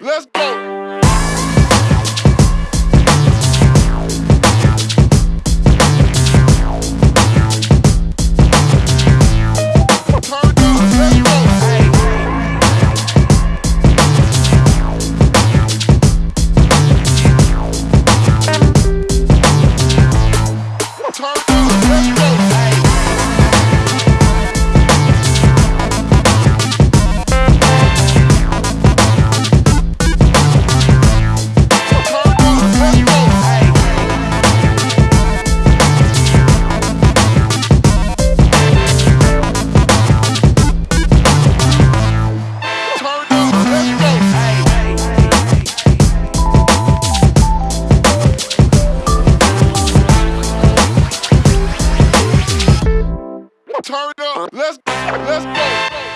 Let's go! Let's let's go.